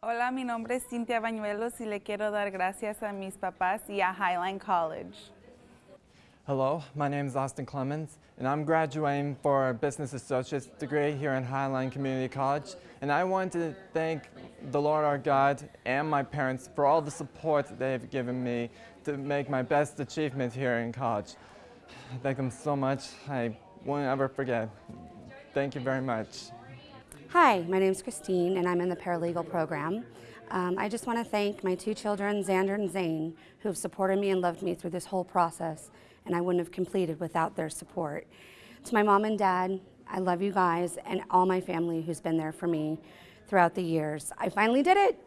Hola, mi nombre es Cintia Bañuelos y le quiero dar gracias a mis papás y a Highline College. Hello, my name is Austin Clemens, and I'm graduating for a Business Associate's degree here in Highline Community College. And I want to thank the Lord our God and my parents for all the support they've given me to make my best achievement here in college. Thank them so much. I won't ever forget. Thank you very much. Hi, my name is Christine, and I'm in the paralegal program. Um, I just want to thank my two children, Xander and Zane, who have supported me and loved me through this whole process and I wouldn't have completed without their support. To my mom and dad, I love you guys and all my family who's been there for me throughout the years. I finally did it.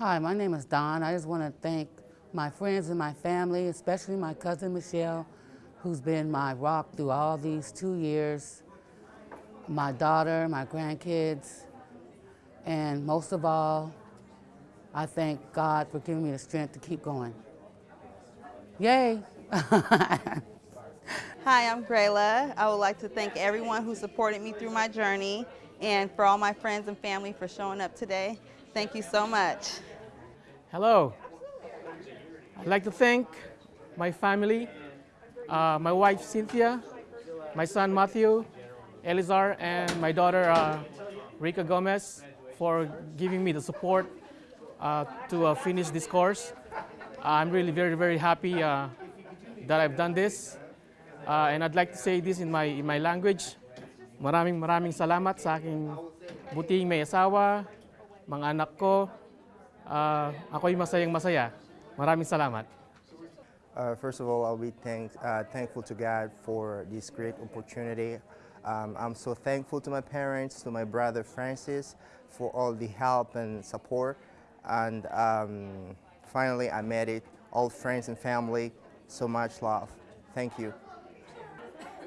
Hi, my name is Don. I just want to thank my friends and my family, especially my cousin Michelle, who's been my rock through all these two years, my daughter, my grandkids, and most of all, I thank God for giving me the strength to keep going. Yay! Hi, I'm Grayla. I would like to thank everyone who supported me through my journey and for all my friends and family for showing up today. Thank you so much. Hello. I'd like to thank my family, uh, my wife Cynthia, my son Matthew, Elizar, and my daughter uh, Rika Gomez for giving me the support uh, to uh, finish this course. I'm really very, very happy uh, that I've done this. Uh, and I'd like to say this in my, in my language. Maraming maraming salamat sa aking buting may asawa, mga anak ko. Uh, ako'y masayang masaya. Maraming salamat. Uh, first of all, I'll be thank, uh, thankful to God for this great opportunity. Um, I'm so thankful to my parents, to my brother Francis, for all the help and support. And um, finally, I made it. All friends and family, so much love. Thank you.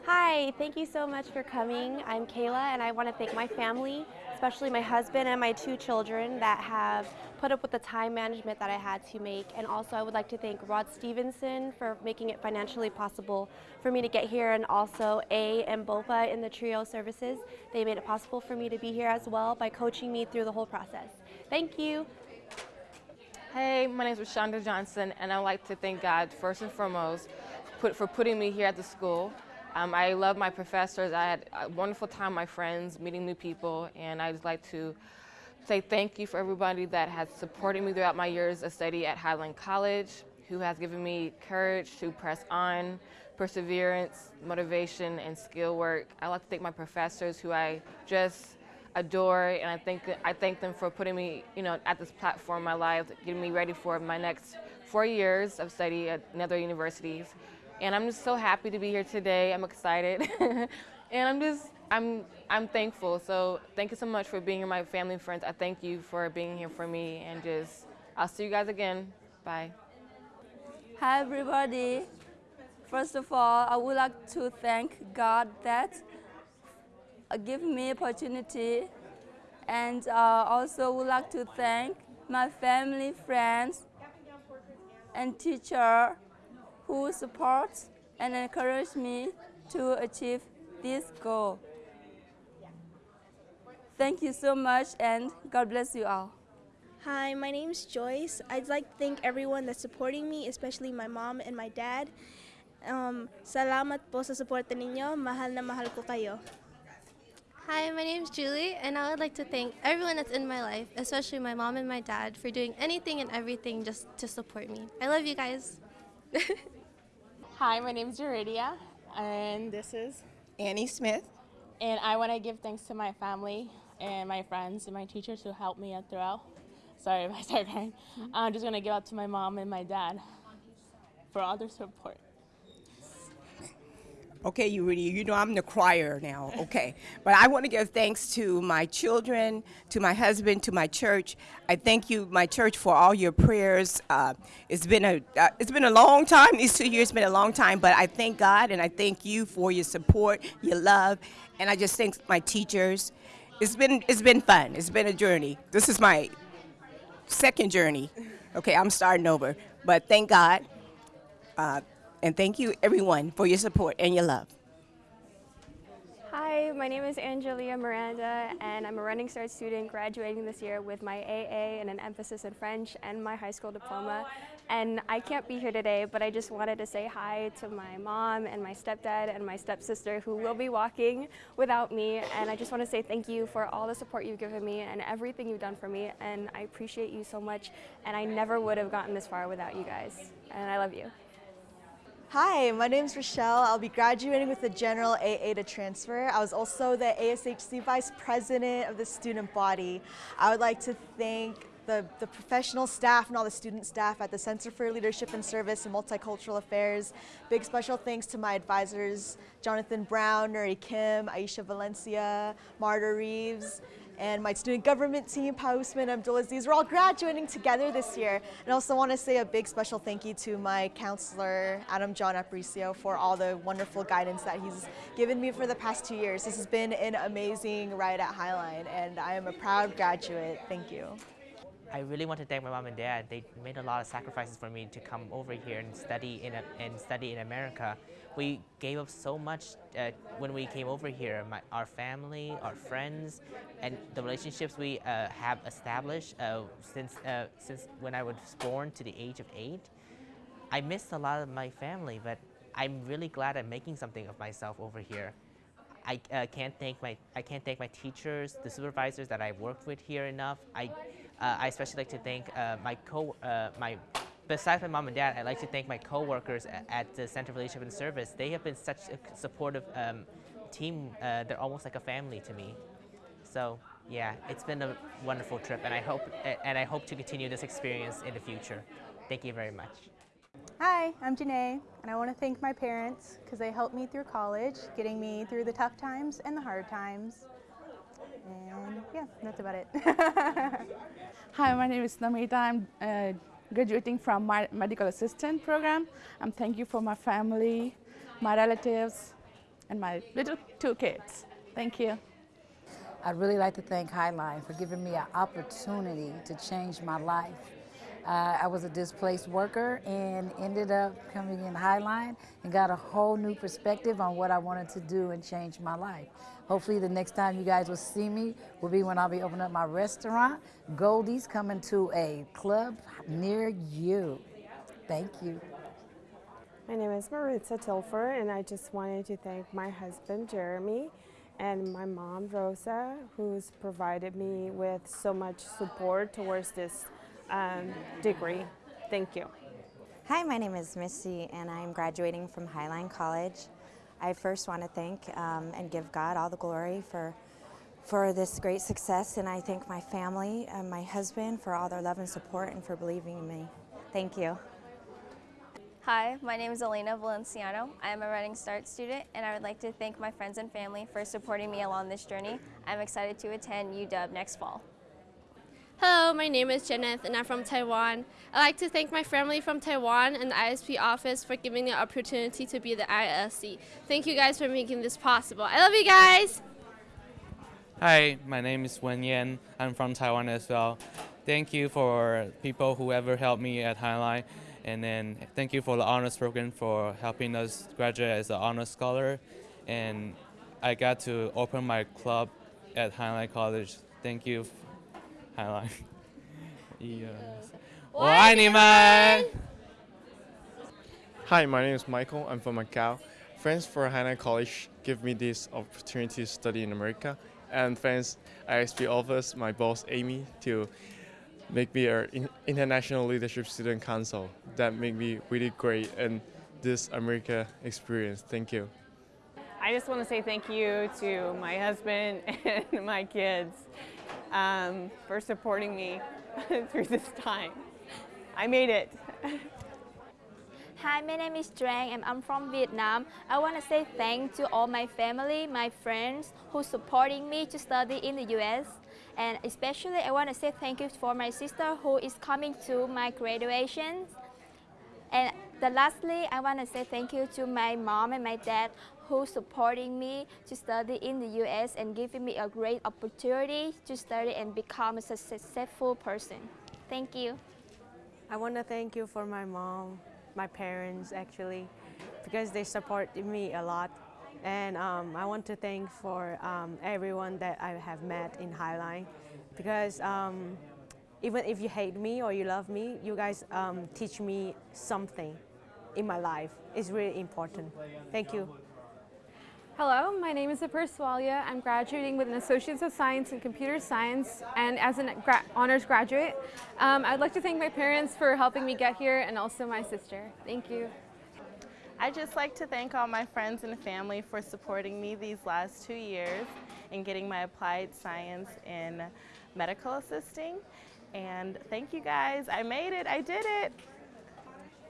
Hi, thank you so much for coming. I'm Kayla and I want to thank my family, especially my husband and my two children that have put up with the time management that I had to make. And also I would like to thank Rod Stevenson for making it financially possible for me to get here and also A and Bopa in the TRIO services. They made it possible for me to be here as well by coaching me through the whole process. Thank you. Hey, my name is Rashonda Johnson, and I'd like to thank God first and foremost for putting me here at the school. Um, I love my professors. I had a wonderful time my friends, meeting new people, and I'd like to say thank you for everybody that has supported me throughout my years of study at Highline College, who has given me courage to press on, perseverance, motivation, and skill work. I'd like to thank my professors who I just adore, and I thank I thank them for putting me, you know, at this platform in my life, getting me ready for my next four years of study at other universities. And I'm just so happy to be here today. I'm excited, and I'm just I'm I'm thankful. So thank you so much for being here, my family and friends. I thank you for being here for me, and just I'll see you guys again. Bye. Hi everybody. First of all, I would like to thank God that uh, give me opportunity and uh, also would like to thank my family, friends, and teacher who support and encourage me to achieve this goal. Thank you so much and God bless you all. Hi, my name is Joyce. I'd like to thank everyone that's supporting me, especially my mom and my dad. Um, salamat po sa suporta ninyo. Mahal na mahal ko kayo. Hi, my name is Julie, and I would like to thank everyone that's in my life, especially my mom and my dad, for doing anything and everything just to support me. I love you guys. Hi, my name is Juridia, and this is Annie Smith. And I want to give thanks to my family and my friends and my teachers who helped me throughout. Sorry if I start crying. I'm just going to give up to my mom and my dad for all their support. Okay, you really, you know I'm the crier now, okay. but I want to give thanks to my children, to my husband, to my church. I thank you, my church, for all your prayers. Uh, it's been a uh, it's been a long time. These two years have been a long time, but I thank God and I thank you for your support, your love, and I just thank my teachers. It's been it's been fun. It's been a journey. This is my second journey. Okay, I'm starting over, but thank God. Uh, and thank you, everyone, for your support and your love. Hi, my name is Angelia Miranda, and I'm a Running Start student graduating this year with my AA and an emphasis in French and my high school diploma. And I can't be here today, but I just wanted to say hi to my mom and my stepdad and my stepsister who will be walking without me. And I just want to say thank you for all the support you've given me and everything you've done for me. And I appreciate you so much. And I never would have gotten this far without you guys. And I love you. Hi, my name is Rochelle. I'll be graduating with the general AA to transfer. I was also the ASHC Vice President of the student body. I would like to thank the, the professional staff and all the student staff at the Center for Leadership and Service and Multicultural Affairs. Big special thanks to my advisors, Jonathan Brown, Nuri Kim, Aisha Valencia, Marta Reeves, and my student government team, Pausman Abdulaziz. We're all graduating together this year. And I also want to say a big special thank you to my counselor, Adam John Aparicio, for all the wonderful guidance that he's given me for the past two years. This has been an amazing ride at Highline, and I am a proud graduate. Thank you. I really want to thank my mom and dad. They made a lot of sacrifices for me to come over here and study in and study in America. We gave up so much uh, when we came over here. My, our family, our friends, and the relationships we uh, have established uh, since uh, since when I was born to the age of eight. I missed a lot of my family, but I'm really glad I'm making something of myself over here. I uh, can't thank my I can't thank my teachers, the supervisors that I worked with here enough. I uh, I especially like to thank uh, my co uh, my besides my mom and dad, I'd like to thank my co-workers at, at the Center for Leadership and Service. They have been such a supportive um, team. Uh, they're almost like a family to me. So yeah, it's been a wonderful trip, and I hope and I hope to continue this experience in the future. Thank you very much. Hi, I'm Janae, and I want to thank my parents because they helped me through college, getting me through the tough times and the hard times. And yeah, that's about it. Hi, my name is Namita. I'm uh, graduating from my medical assistant program. I'm thank you for my family, my relatives, and my little two kids. Thank you. I'd really like to thank Highline for giving me an opportunity to change my life. Uh, I was a displaced worker and ended up coming in Highline and got a whole new perspective on what I wanted to do and change my life. Hopefully the next time you guys will see me will be when I'll be opening up my restaurant. Goldie's coming to a club near you. Thank you. My name is Maritza Tilfer and I just wanted to thank my husband Jeremy and my mom Rosa who's provided me with so much support towards this um, degree. Thank you. Hi, my name is Missy and I'm graduating from Highline College. I first want to thank um, and give God all the glory for for this great success and I thank my family and my husband for all their love and support and for believing in me. Thank you. Hi, my name is Elena Valenciano. I am a Running Start student and I would like to thank my friends and family for supporting me along this journey. I'm excited to attend UW next fall. Hello, my name is Janet and I'm from Taiwan. I'd like to thank my family from Taiwan and the ISP office for giving me the opportunity to be the ISC. Thank you guys for making this possible. I love you guys! Hi, my name is Wen Yan. I'm from Taiwan as well. Thank you for people who ever helped me at Highline. And then thank you for the honors program for helping us graduate as an honors scholar. And I got to open my club at Highline College. Thank you, Highline. yes. 我爱你们! Hi, my name is Michael. I'm from Macau. Friends for Highline College give me this opportunity to study in America. And friends, ISP offers my boss Amy to make me an international leadership student council. That made me really great in this America experience. Thank you. I just want to say thank you to my husband and my kids um, for supporting me through this time. I made it. Hi, my name is Trang and I'm from Vietnam. I want to say thanks to all my family, my friends who supporting me to study in the US. And especially I want to say thank you for my sister who is coming to my graduation. And the lastly, I want to say thank you to my mom and my dad who supporting me to study in the US and giving me a great opportunity to study and become a successful person. Thank you. I want to thank you for my mom, my parents actually, because they supported me a lot And um, I want to thank for um, everyone that I have met in Highline because um, even if you hate me or you love me, you guys um, teach me something in my life. It's really important. Thank you. Hello, my name is Apur Swalia. I'm graduating with an Associates of Science in Computer Science and as an gra honors graduate. Um, I'd like to thank my parents for helping me get here and also my sister. Thank you. I'd just like to thank all my friends and family for supporting me these last two years in getting my applied science in medical assisting. And thank you guys. I made it. I did it.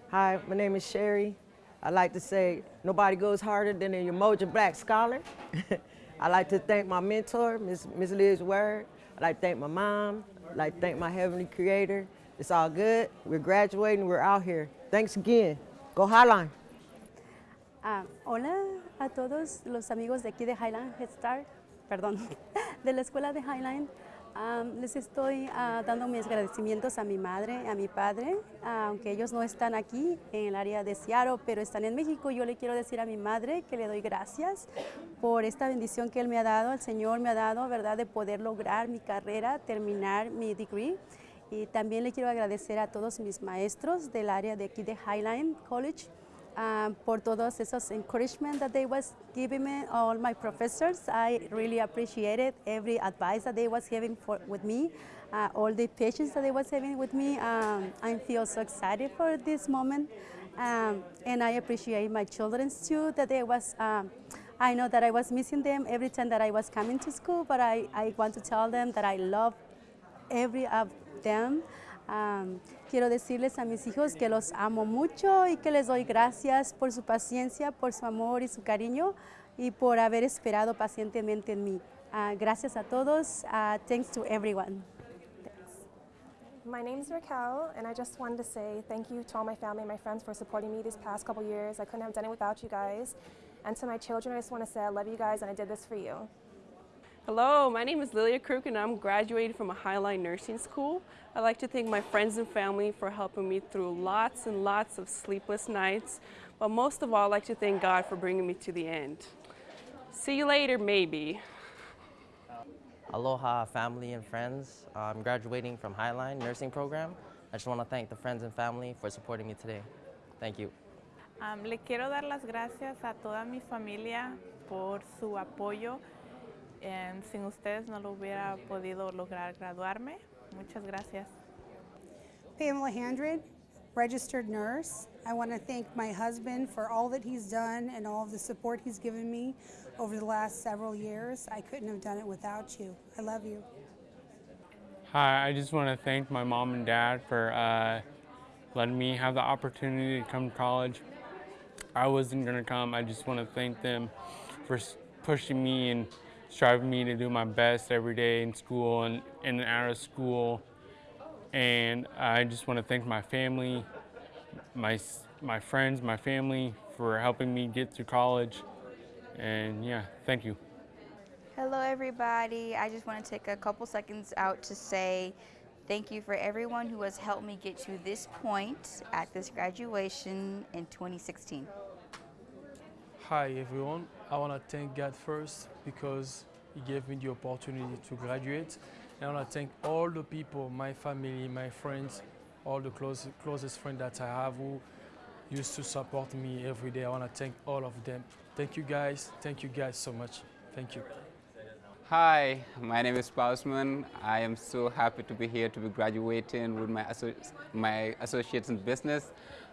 Hi, my name is Sherry. I like to say nobody goes harder than a Umoja Black Scholar. I like to thank my mentor, Ms. Ms. Liz Word. I like to thank my mom. I like to thank my Heavenly Creator. It's all good. We're graduating. We're out here. Thanks again. Go Highline. Ah, hola a todos los amigos de aquí de Highline Head Start, perdón, de la escuela de Highline. Um, les estoy uh, dando mis agradecimientos a mi madre, a mi padre, uh, aunque ellos no están aquí en el área de Seattle, pero están en México. Yo le quiero decir a mi madre que le doy gracias por esta bendición que Él me ha dado, el Señor me ha dado, ¿verdad?, de poder lograr mi carrera, terminar mi degree. Y también le quiero agradecer a todos mis maestros del área de aquí de Highline College, um, por todos esos encouragement that they was giving me, all my professors. I really appreciated every advice that they was giving for, with me, uh, all the patience that they was having with me. Um, I feel so excited for this moment. Um, and I appreciate my children too, that they was, um, I know that I was missing them every time that I was coming to school, but I, I want to tell them that I love every of them. Um, quiero decirles a mis hijos que los amo mucho y que les doy gracias por su paciencia, por su amor y su cariño y por haber esperado pacientemente en mí. Uh, gracias a todos. Uh, thanks to everyone. My name is Raquel, and I just wanted to say thank you to all my family and my friends for supporting me these past couple years. I couldn't have done it without you guys. And to my children, I just want to say I love you guys, and I did this for you. Hello, my name is Lilia Crook and I'm graduating from a Highline Nursing School. I'd like to thank my friends and family for helping me through lots and lots of sleepless nights, but most of all, I'd like to thank God for bringing me to the end. See you later, maybe. Aloha family and friends. I'm graduating from Highline Nursing Program. I just want to thank the friends and family for supporting me today. Thank you. Um, le quiero dar las gracias a toda mi familia por su apoyo and sin ustedes no lo hubiera podido lograr graduarme. Muchas gracias. Pamela Handred, registered nurse. I want to thank my husband for all that he's done and all of the support he's given me over the last several years. I couldn't have done it without you. I love you. Hi, I just want to thank my mom and dad for uh, letting me have the opportunity to come to college. I wasn't going to come. I just want to thank them for pushing me and striving me to do my best every day in school and in and out of school. And I just want to thank my family, my, my friends, my family for helping me get through college. And yeah, thank you. Hello everybody. I just want to take a couple seconds out to say thank you for everyone who has helped me get to this point at this graduation in 2016. Hi everyone. I want to thank God first because He gave me the opportunity to graduate. And I want to thank all the people, my family, my friends, all the close, closest friends that I have who used to support me every day. I want to thank all of them. Thank you guys. Thank you guys so much. Thank you. Hi, my name is Pausman. I am so happy to be here to be graduating with my, my associates in business.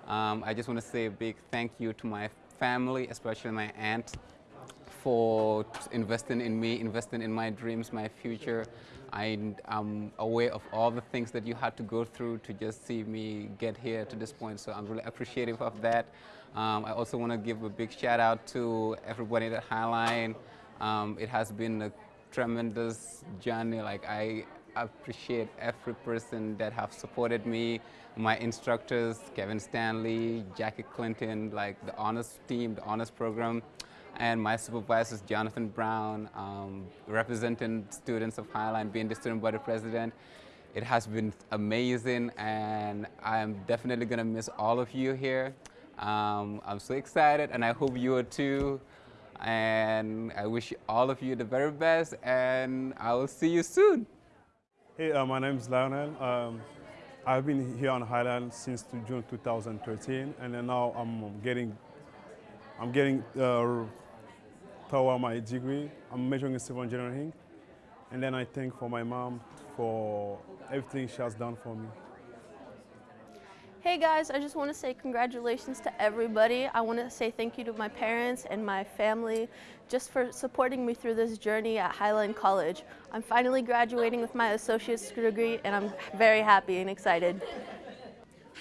Um, I just want to say a big thank you to my family, especially my aunt, for investing in me, investing in my dreams, my future. I, am aware of all the things that you had to go through to just see me get here to this point, so I'm really appreciative of that. Um, I also want to give a big shout out to everybody at Highline. Um, it has been a tremendous journey. Like I appreciate every person that have supported me, my instructors, Kevin Stanley, Jackie Clinton, like the honors team, the honors program, and my supervisors, Jonathan Brown, um, representing students of Highline, being the student body president. It has been amazing, and I am definitely gonna miss all of you here. Um, I'm so excited, and I hope you are too. And I wish all of you the very best, and I will see you soon. Hey, uh, my name is Lionel. Um, I've been here on Highline since June 2013, and now I'm getting, I'm getting uh, toward my degree. I'm majoring in civil engineering, and then I thank for my mom for everything she has done for me. Hey guys, I just want to say congratulations to everybody. I want to say thank you to my parents and my family just for supporting me through this journey at Highline College. I'm finally graduating with my associate's degree and I'm very happy and excited.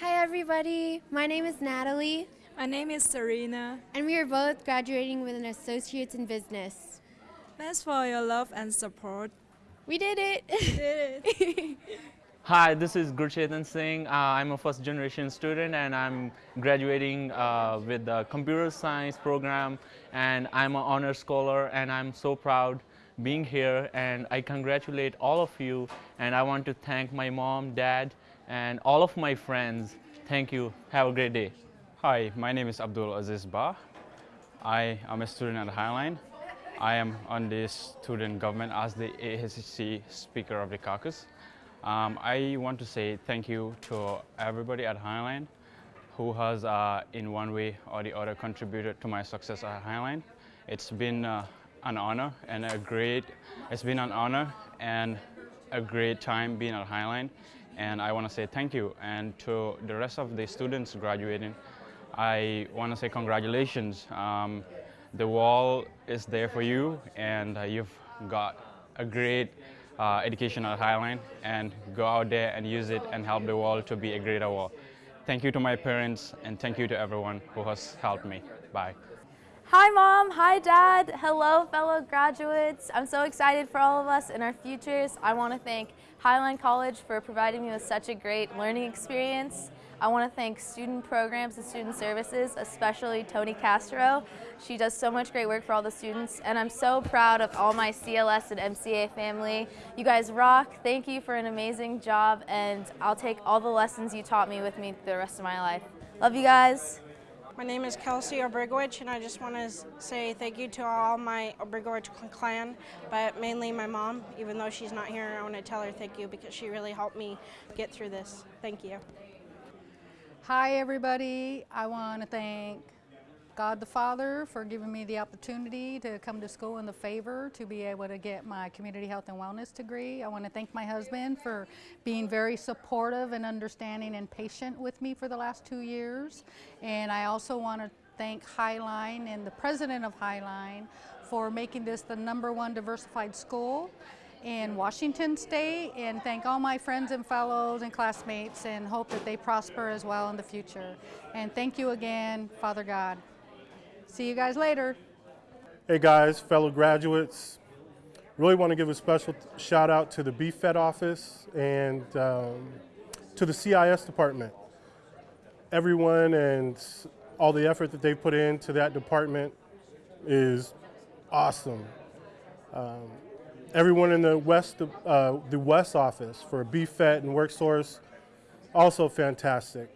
Hi everybody, my name is Natalie. My name is Serena. And we are both graduating with an associate's in business. Thanks for your love and support. We did it! We did it! Hi, this is Gurchetan Singh. Uh, I'm a first generation student and I'm graduating uh, with the computer science program and I'm an honor scholar and I'm so proud being here and I congratulate all of you and I want to thank my mom, dad and all of my friends. Thank you. Have a great day. Hi, my name is Abdul Aziz Ba. I am a student at Highline. I am on the student government as the ASCC Speaker of the Caucus. Um, I want to say thank you to everybody at Highline who has uh, in one way or the other contributed to my success at Highline. It's been uh, an honor and a great, it's been an honor and a great time being at Highline and I want to say thank you and to the rest of the students graduating I want to say congratulations. Um, the wall is there for you and uh, you've got a great uh, education at Highline and go out there and use it and help the world to be a greater world. Thank you to my parents and thank you to everyone who has helped me. Bye. Hi mom, hi dad, hello fellow graduates. I'm so excited for all of us and our futures. I want to thank Highline College for providing me with such a great learning experience. I want to thank student programs and student services, especially Toni Castro. She does so much great work for all the students, and I'm so proud of all my CLS and MCA family. You guys rock. Thank you for an amazing job, and I'll take all the lessons you taught me with me the rest of my life. Love you guys. My name is Kelsey Obrigowicz, and I just want to say thank you to all my Obrigowicz clan, but mainly my mom. Even though she's not here, I want to tell her thank you because she really helped me get through this. Thank you. Hi everybody. I want to thank God the Father for giving me the opportunity to come to school in the favor to be able to get my community health and wellness degree. I want to thank my husband for being very supportive and understanding and patient with me for the last two years. And I also want to thank Highline and the president of Highline for making this the number one diversified school in Washington State and thank all my friends and fellows and classmates and hope that they prosper as well in the future. And thank you again, Father God. See you guys later. Hey guys, fellow graduates. Really want to give a special shout out to the BFET office and um, to the CIS department. Everyone and all the effort that they put into that department is awesome. Um, everyone in the West, uh, the West office for BFET and WorkSource, also fantastic.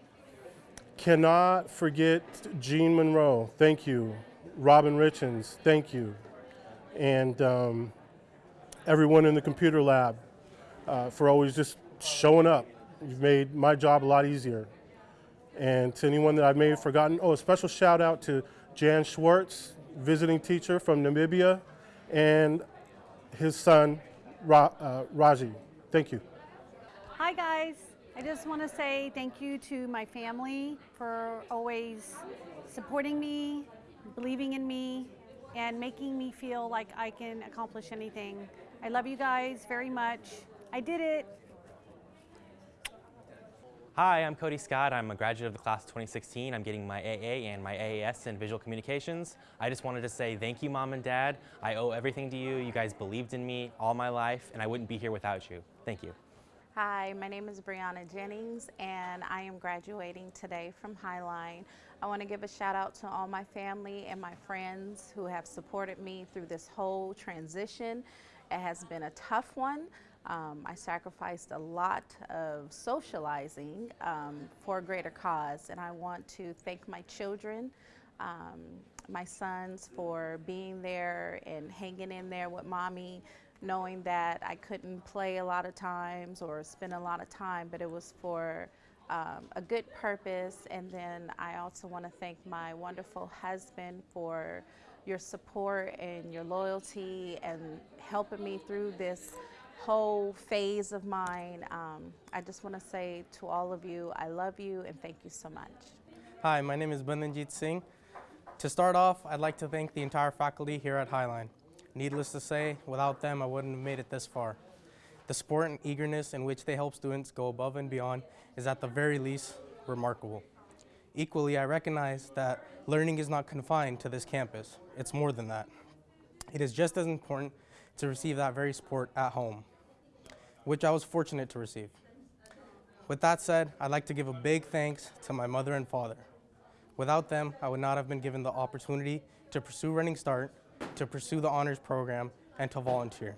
Cannot forget Jean Monroe, thank you. Robin Richens, thank you. And um, everyone in the computer lab uh, for always just showing up. You've made my job a lot easier. And to anyone that I may have forgotten, oh, a special shout out to Jan Schwartz, visiting teacher from Namibia, and his son, Ra uh, Raji. Thank you. Hi guys. I just want to say thank you to my family for always supporting me, believing in me, and making me feel like I can accomplish anything. I love you guys very much. I did it. Hi, I'm Cody Scott. I'm a graduate of the class of 2016. I'm getting my AA and my AAS in visual communications. I just wanted to say thank you, Mom and Dad. I owe everything to you. You guys believed in me all my life, and I wouldn't be here without you. Thank you. Hi, my name is Brianna Jennings, and I am graduating today from Highline. I want to give a shout out to all my family and my friends who have supported me through this whole transition. It has been a tough one. Um, I sacrificed a lot of socializing um, for a greater cause, and I want to thank my children um, my sons for being there and hanging in there with mommy, knowing that I couldn't play a lot of times or spend a lot of time, but it was for um, a good purpose. And then I also want to thank my wonderful husband for your support and your loyalty and helping me through this whole phase of mine. Um, I just want to say to all of you, I love you and thank you so much. Hi, my name is Bundanjeet Singh. To start off, I'd like to thank the entire faculty here at Highline. Needless to say, without them, I wouldn't have made it this far. The support and eagerness in which they help students go above and beyond is at the very least remarkable. Equally, I recognize that learning is not confined to this campus. It's more than that. It is just as important to receive that very support at home, which I was fortunate to receive. With that said, I'd like to give a big thanks to my mother and father. Without them, I would not have been given the opportunity to pursue Running Start, to pursue the honors program, and to volunteer.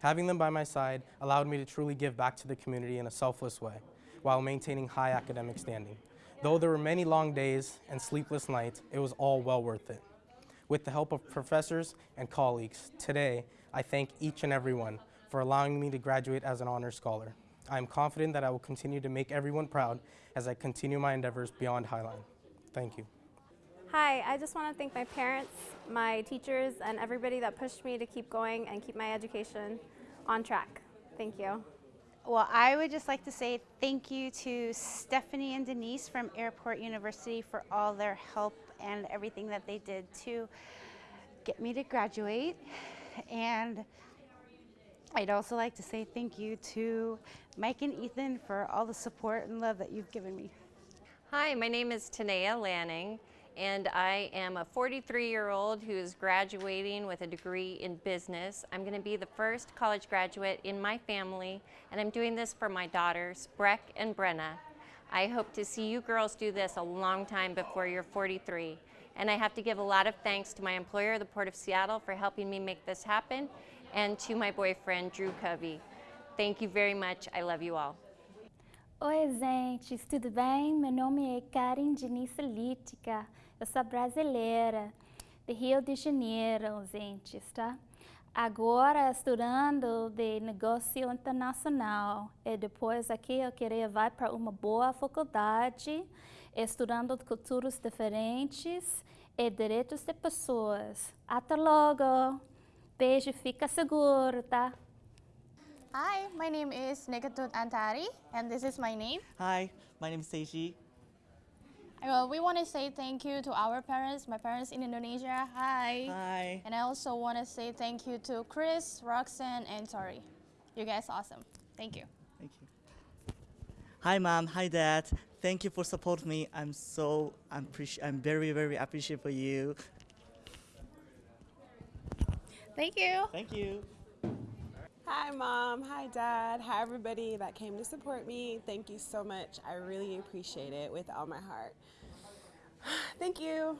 Having them by my side allowed me to truly give back to the community in a selfless way, while maintaining high academic standing. Though there were many long days and sleepless nights, it was all well worth it. With the help of professors and colleagues, today I thank each and every one for allowing me to graduate as an honor scholar. I am confident that I will continue to make everyone proud as I continue my endeavors beyond Highline. Thank you. Hi, I just want to thank my parents, my teachers, and everybody that pushed me to keep going and keep my education on track. Thank you. Well, I would just like to say thank you to Stephanie and Denise from Airport University for all their help and everything that they did to get me to graduate. And I'd also like to say thank you to Mike and Ethan for all the support and love that you've given me. Hi, my name is Tanea Lanning, and I am a 43-year-old who is graduating with a degree in business. I'm going to be the first college graduate in my family, and I'm doing this for my daughters, Breck and Brenna. I hope to see you girls do this a long time before you're 43. And I have to give a lot of thanks to my employer, the Port of Seattle, for helping me make this happen, and to my boyfriend, Drew Covey. Thank you very much. I love you all. Oi, gente, tudo bem? Meu nome é Karen Dinice Lítica. Eu sou brasileira, de Rio de Janeiro, gente, tá? Agora estudando de negócio internacional e depois aqui eu queria vai para uma boa faculdade, estudando culturas diferentes e direitos de pessoas. Até logo. Beijo, fica seguro, tá? Hi, my name is Nekatut Antari, and this is my name. Hi, my name is Seiji. Well, we want to say thank you to our parents, my parents in Indonesia. Hi. Hi. And I also want to say thank you to Chris, Roxanne, and Tori. You guys are awesome. Thank you. Thank you. Hi, mom. Hi, dad. Thank you for supporting me. I'm so I'm, I'm very very appreciative for you. Thank you. Thank you. Hi, Mom. Hi, Dad. Hi, everybody that came to support me. Thank you so much. I really appreciate it with all my heart. Thank you.